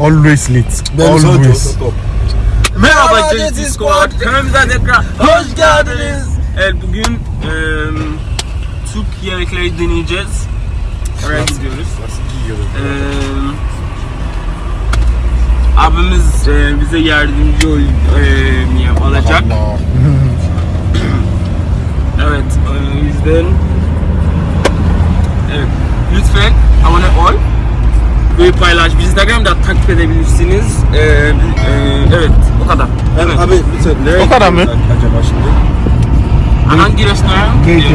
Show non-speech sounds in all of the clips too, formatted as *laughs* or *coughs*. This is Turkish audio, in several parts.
Always late. Always. Always. Merhaba JT Squad. Kanalımıza tekrar hoş geldiniz. Evet bugün eee Türk yemekleri deneyeceğiz. Oraya gidiyoruz. Eee abimiz eee, bize yardımcı ol, eee, olacak. *clears throat* Evet, o yüzden evet, lütfen abone ol ve paylaş. Bizi Instagram'da takip edebilirsiniz. Ee, e, evet, o kadar. Evet. Abi lütfen nereye O kadar mı? Acaba şimdi. Hangi restoran? Beyti.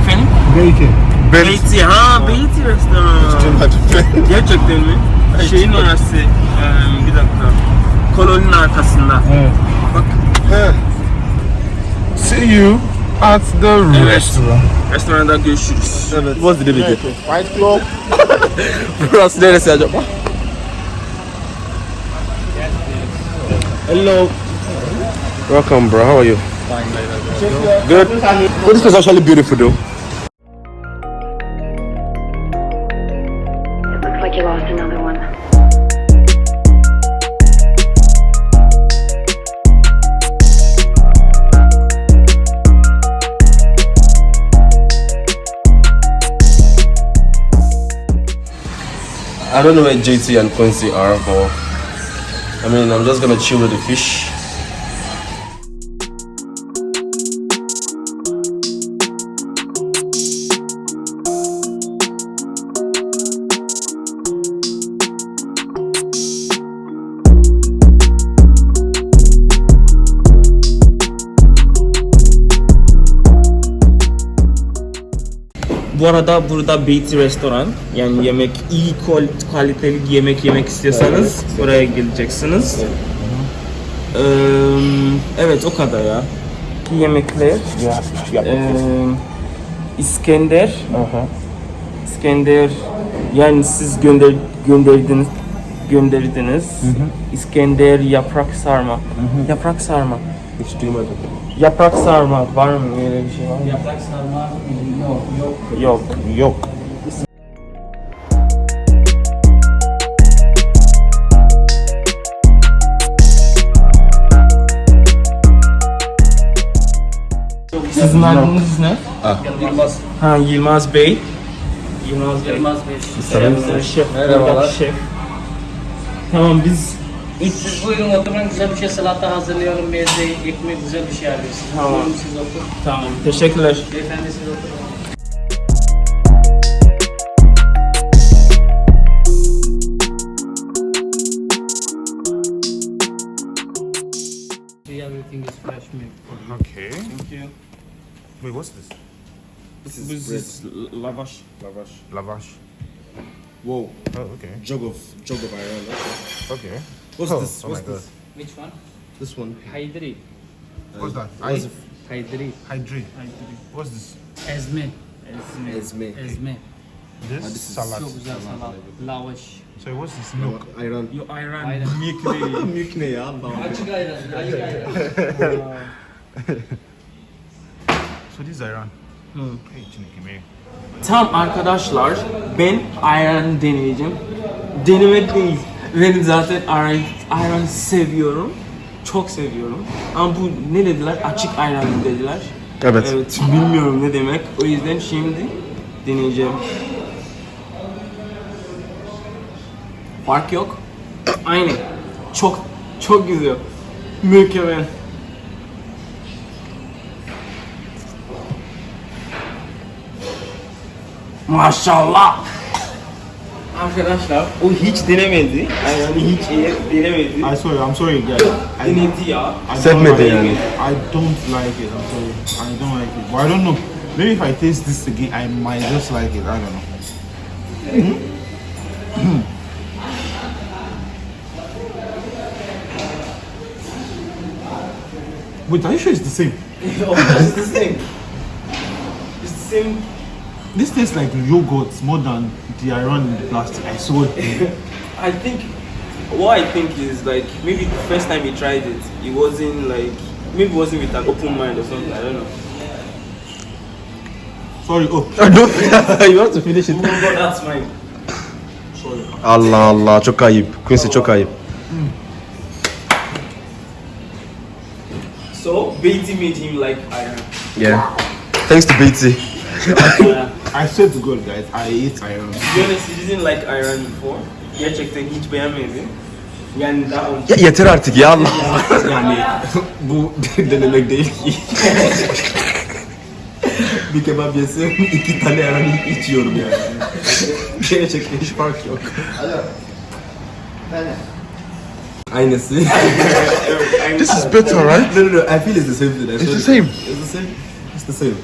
Efendim? Belki. Beyti. Ha, Beyti restoran. Gerçekten mi? Şeyin orası. Ee, bir dakika. Koloninin arkasında. Evet. Bak. He. See you at the Evet. restaurant. Restoranda görüşürüz. Evet. What's the name again? Fight Club. Burası neresi acaba? Hello. Welcome, bro. How are you? Good. Well, this place is actually beautiful, though. I don't know where JT and Quincy are, but I mean, I'm just gonna chill with the fish. Bu arada burada Beyti Restoran yani yemek iyi kaliteli yemek yemek istiyorsanız buraya geleceksiniz. Ee, evet o kadar ya. Yemekler. Ee, İskender. İskender yani siz gönder gönderdiniz gönderdiniz. İskender yaprak sarma. Yaprak sarma. Hiç duymadım. Yaprak sarma var mı öyle bir şey var mı? Yaprak sarma yok yok. Yok. Yok. Sizin adınız ne? Yılmaz. Ha Yılmaz Bey. Yılmaz Bey. Yılmaz Bey. Selamlar. Şef. Merhabalar. Şef. Tamam biz Siz buyurun oturun güzel bir şey salata hazırlıyorum. Meze, ekmek güzel bir şey arıyorsunuz. Tamam. Buyurun siz oturun. tamam. Teşekkürler. Beyefendi siz oturun. Wait, what's this? This This is lavaş. Lavash. Lavash. Whoa. Oh, okay. Jug of jug of iron. Okay. Okay. What's Oh, this? oh What's my God. Which one? This one. Haydri. What's that? What's I Haydri. hydrate. What's this? Ezme. Ezme. Ezme. This, ah, this is salad. Çok güzel salat. Lavaş. So what's this milk? Ayran. Yo ayran. Ayran. Milk değil. Mülk ne ya? Açık ayran. Açık ayran. So this is Iran. Hmm. Hey, Chineke, me. Tam arkadaşlar ben ayran deneyeceğim. Denemek değil. Ben zaten ayran, ayran seviyorum. Çok seviyorum. Ama bu ne dediler? Açık ayran dediler. Evet. Evet bilmiyorum ne demek. O yüzden şimdi deneyeceğim. Fark yok. Aynı. Çok çok güzel. Mükemmel. Maşallah. Arkadaşlar o hiç denemedi. Yani hiç iyi denemedi. I sorry, I'm sorry, guys. I, Denedi ya. I don't Sevmedi like yani. it. I don't like it. I'm sorry. I don't like it. But I don't know. Maybe if I taste this again, I might just like it. I don't know. Wait, are you sure it's the same? *laughs* it's the same. It's the same. This tastes like yogurt more than the iron in the plastic. I swear. *laughs* I think what I think is like maybe the first time he tried it, it wasn't like maybe it wasn't with an open mind or something. I don't know. Sorry. Oh, *laughs* *laughs* you want to finish it? Oh but that's mine. Allah Allah çok ayıp. Quincy çok ayıp. So Beatty made him like iron. Yeah. Thanks to Beatty. I swear to God, guys, I hate iron. To be honest, he didn't like iron before. Gerçekten hiç beğenmedi. Yani daha önce Ya yeter artık ya Allah. *laughs* yani bu denemek değil ki. *laughs* bir kebap yesem iki tane ayran içiyorum yani. Gerçekten hiç fark yok. Aynısı. *laughs* This is better, right? no, no, no. I feel it's the same thing. It's the same. It's the same. It's the same.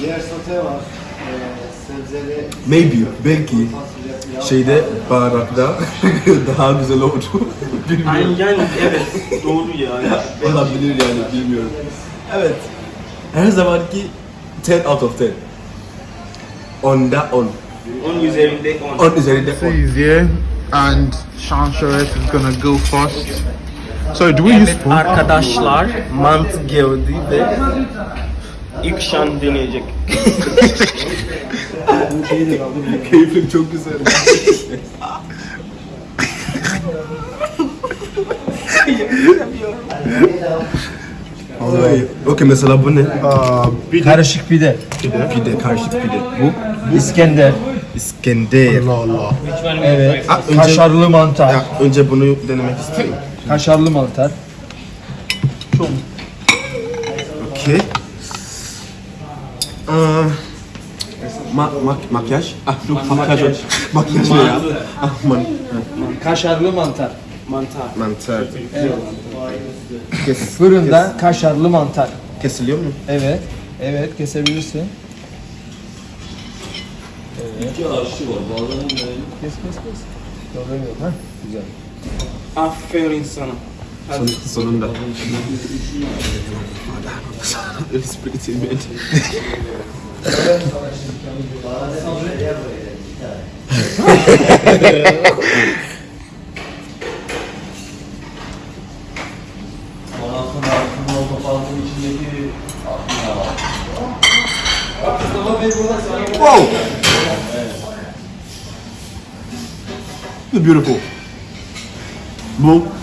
Diğer sote var. Sebzeli Maybe, belki şeyde baharatta *laughs* daha güzel oldu. Bilmiyorum. Yani evet doğru yani. Olabilir yani bilmiyorum. Evet. Her zamanki 10 out of 10. Onda 10. 10 üzerinde 10. 10 üzerinde 10. He's here, and Sean Charette is gonna go first. Sorry, do we use spoon? Arkadaşlar mantı geldi ve ilk şan deneyecek. Keyfim çok güzel. Oy. Okey mesela bu ne? Karışık pide. Pide, pide, karışık pide. Bu İskender. İskender. Evet. Ah, önce- Kaşarlı mantar. Ya, önce bunu denemek istiyorum. Kaşarlı mantar. Okey. Aa, ma mak makyaj. Ah, şu makyaj. Makyaj ne ya? Ah, man Kaşarlı mantar. mantar. Mantar. Kes Fırında kaşarlı mantar. kesiliyor mu? Evet. Evet kesebilirsin. Evet. Kes kes kes. Problem yok ha. Güzel. Aferin sana. Son, sonunda. Pretty bad. Wow! Beautiful. Bu um,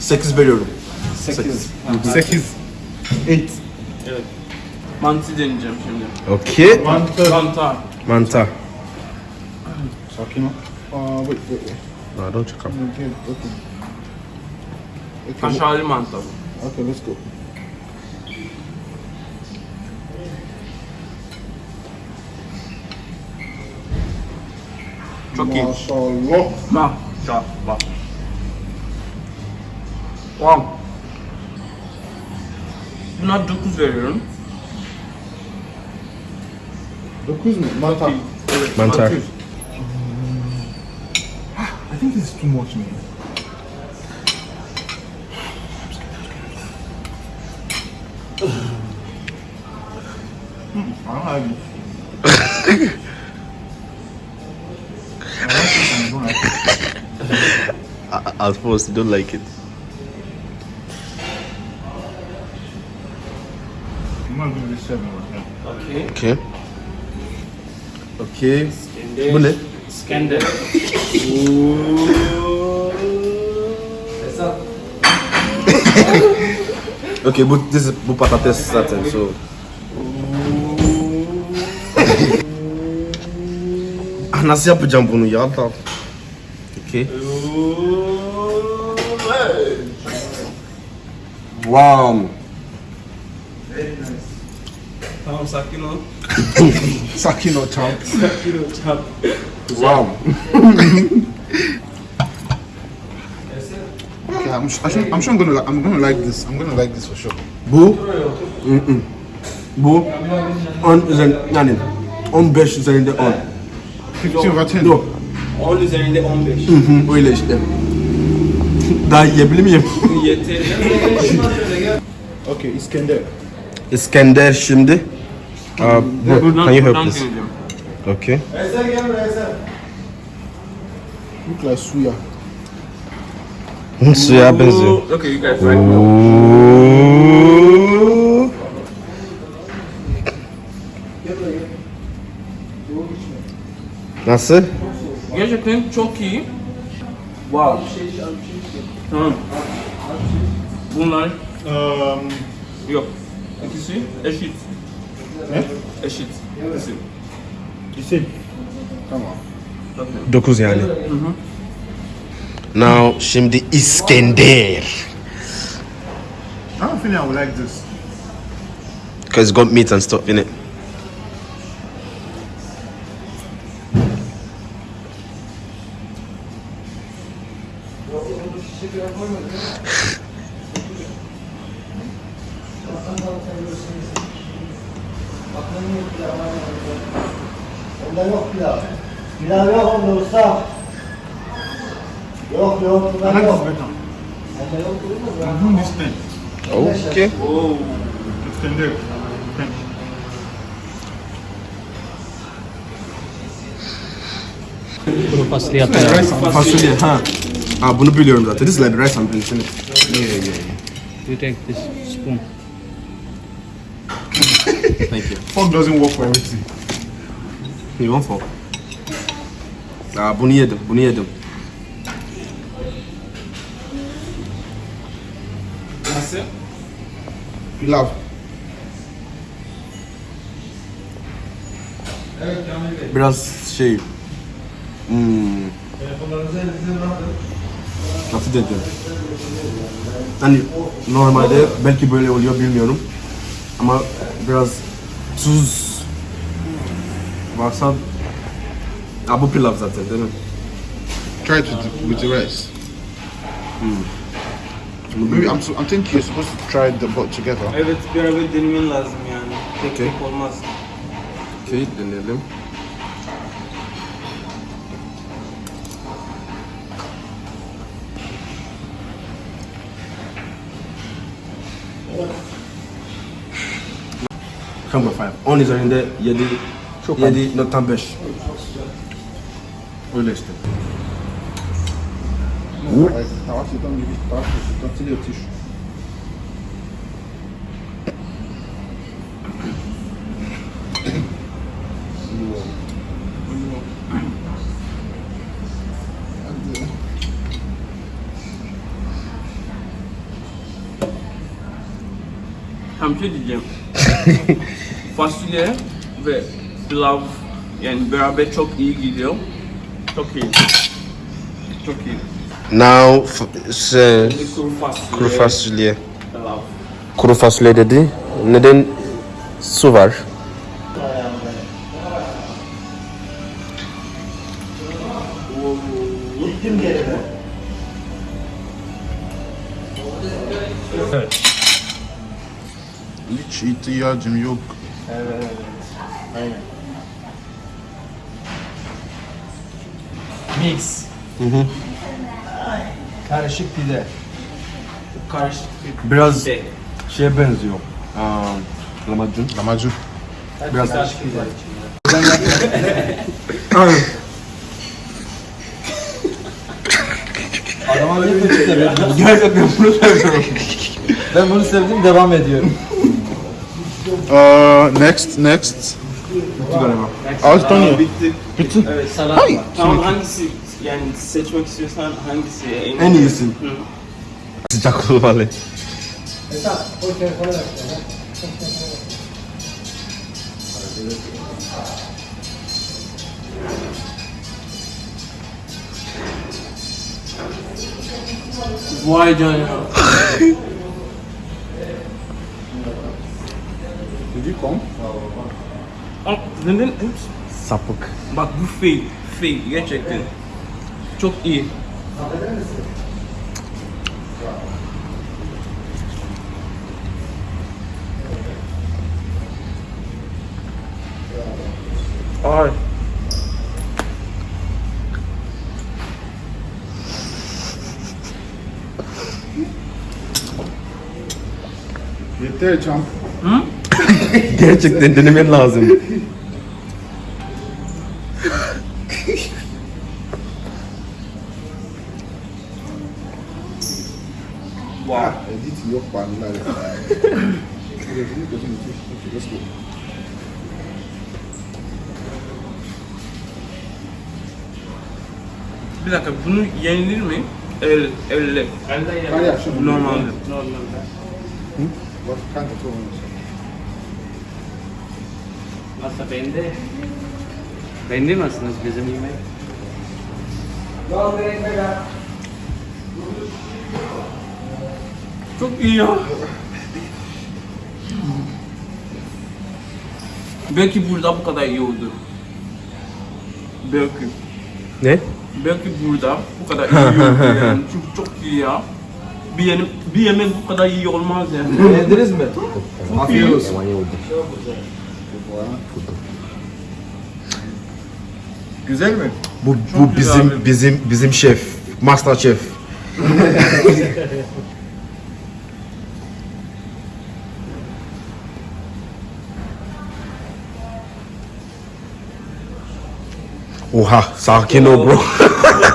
8 veriyorum. 8. 8. 8. Evet. Mantı deneyeceğim şimdi. Okay. Mantar. Mantar. Sakin ol. Uh, wait, wait, wait. No, don't check up. Okay, okay. Kaşarlı mantar. okay, let's go. Çok iyi. Maşallah. Bak. Şah, bak. Wow. Buna 9 veriyorum. 9 mu? Mantar. Mantar. I think this is too much, man. Hmm, I don't like it. *coughs* *coughs* *coughs* I, I suppose you don't like it. I'm gonna give this 7 right now. Okay. Okay. Okay. Bu ne? İskender. Okay, bu this is, bu patates zaten so. ah, nasıl yapacağım bunu ya? Da. Okay. Wow. Tamam sakin ol. Sakin ol champ. Sakin ol çap. Wow. Okay, I'm, sh- I should, I'm sure I'm gonna like, I'm gonna like this. I'm gonna like this for sure. Bu Mm-mm. bu 10 üzerinde yani 15 üzerinde 10. 50 over 10. Yok. 10 üzerinde 15. Hı hı öyle işte. Daha yiyebilir miyim? Yeter. Okay, Iskender. İskender şimdi. Uh, bu, Buradan, can you help this? Okay. Look like suya. Suya benziyor. Oo, Okay, you guys right. Ooh. Nasıl? Gerçekten çok iyi. Wow. Tamam. Bunlar Um, yok. İkisi eşit. ne? Eşit. İkisi. İsim. Tamam. 9 yani. Now şimdi İskender. I don't think I would like this. Because it's got meat and stuff in it. Onda yok pilav. Pilav yok onda usta. Yok yok like yok. Onda yok durmaz thing. Okay. Oh. Extended. Thank you. Kuru fasulye yapıyorum. Fasulye ha. Ha bunu biliyorum zaten. This is like rice and beans? Yeah, yeah, yeah. You take this spoon. Thank you. Fork doesn't work for everything. You want for? Aa bunu yedim, bunu yedim. Nasıl? Pilav. Biraz şey... Hmm. Nasıl dedim? Hani normalde belki böyle oluyor bilmiyorum. Ama biraz tuz varsa... Ha bu pilav zaten değil mi? Try it with the, with the rice. Maybe I'm, so, I'm thinking you're supposed to try the both together. Evet beraber denemen lazım yani. Tek Okey. tek olmaz. Okey deneyelim. Come on. On is in there. Yedi. Yedi. Not tambesh. Öyle işte. Tavak sultan gibi. Tavak sultan sili ötüş. *laughs* Fasulye ve pilav yani beraber çok iyi gidiyor. Çok iyi. Çok iyi. Now Bir kuru fasulye. kuru fasulye. Pilav. Kuru fasulye dedi. Neden su var? İhtiyacım yok. Mix. Karışık pide. Karışık bir Biraz şey. şeye benziyor. Um, lahmacun. Lahmacun. Biraz Karışık pide. *laughs* Adama veriyorsun? *laughs* Gerçekten bunu seviyorum. Ben bunu sevdim devam ediyorum. Uh, next, next. Altı tane. Bitti. Bitti. Evet salat var. Tamam hangisi yani seçmek istiyorsan hangisi en, En iyisi. Hı. Sıcak olmalı. Esat o telefona ver. Vay canına. *laughs* Did you come? Sapık. Bak bu fake. Fake gerçekten. Çok iyi. Ay. Yeter champ. Gerçekten denemen lazım. Wow. Edit yok. Let's go. Bir dakika bunu yenilir mi? El, elle. Normalde. Masa bende. Bende mi aslında bizim yemek? Çok iyi ya. Belki burada bu kadar iyi oldu. Belki. Ne? Belki burada bu kadar iyi oldu *laughs* yani. Çünkü çok iyi ya. Bir yemek, bir yemek bu kadar iyi olmaz yani. Yediniz mi? Afiyet olsun. Güzel mi? Bu, bu bizim bizim bizim şef. Master şef. Oha sakin ol bro. *laughs*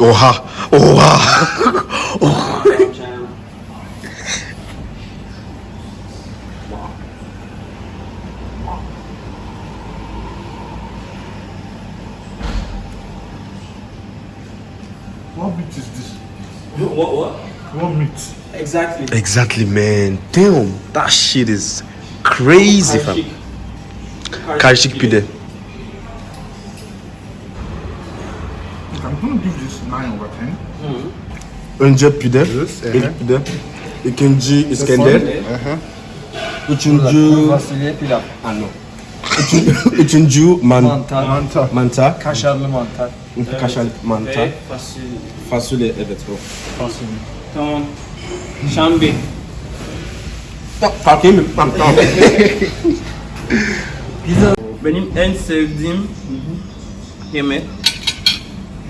Oha. Oha. What meat is this? What what? What meat? Exactly. Exactly man. Damn. That shit is crazy fam. Karışık pide. I'm gonna give this 9 over 10. Önce pide. İlk pide. İkinci İskender. Üçüncü Fasulye pilav. Üçüncü, üçüncü man, Mantar. mantar. mantar. Kaşarlı mantar. Kaşar mantar. Ve fasulye. Fasulye evet o. Tamam. Şambi. Fark mi? Tamam tamam. *laughs* Benim en sevdiğim yemek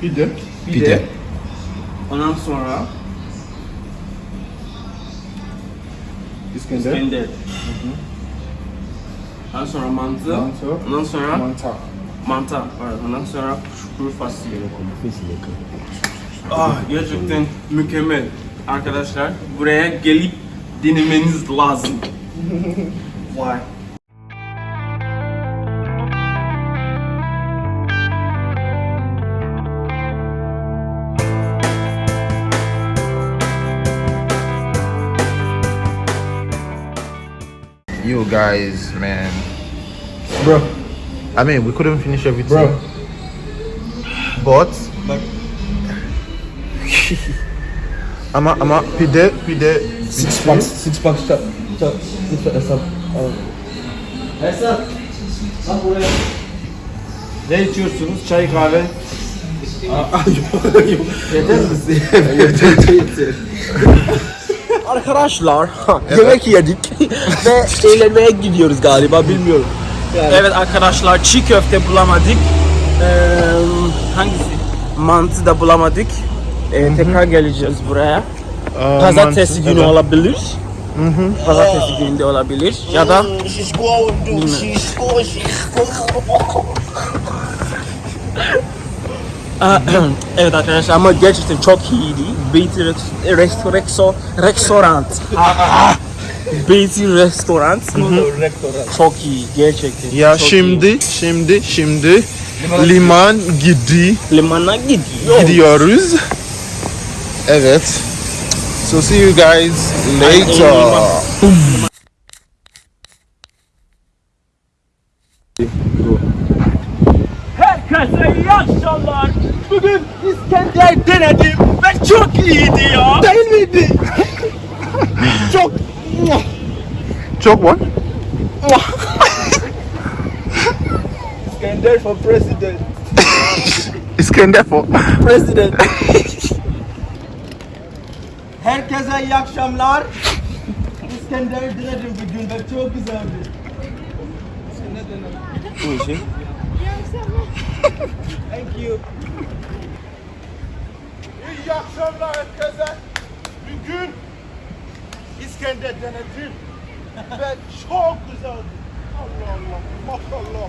Pide. pide. Pide. Ondan sonra İskender. İskender. Ondan sonra mantı. Mantı. Ondan sonra Mantar. mantar. Pardon. Ondan sonra kuru fasulye. Ah gerçekten mükemmel. Arkadaşlar buraya gelip denemeniz lazım. *laughs* Vay. You guys, man. Bro. I mean, we couldn't finish everything. Bro. But. *laughs* ama ama pide pide Six pack. Six pack. Stop. Stop. Lütfen hesap. Bak buraya. Ne içiyorsunuz? Çay kahve. Arkadaşlar *laughs* yemek yedik *laughs* ve eğlenmeye gidiyoruz galiba bilmiyorum. Evet arkadaşlar çiğ köfte bulamadık. Ee, hangisi? Mantı da bulamadık. Ee, tekrar geleceğiz buraya. Pazartesi günü olabilir. Pazartesi günü de olabilir. Ya da *clears throat* evet arkadaşlar ama gerçekten çok iyiydi. Beatty Restoran Restoran Beatty Restoran çok iyi gerçekten. Ya çok şimdi şimdi şimdi liman gidi iyi. limana gidiyor. gidiyoruz. Evet. So see you guys later. Herkese iyi akşamlar. Bugün İskender denedim ve çok iyiydi ya. Değil miydi? *laughs* çok Çok what? İskender for president. İskender for. President. *laughs* Herkese iyi akşamlar. İskender denedim bugün ve çok güzeldi. Bu işin. *laughs* Thank you. İyi akşamlar herkese. Bugün İskender denedim. *laughs* ve çok güzeldi. Allah Allah, maşallah.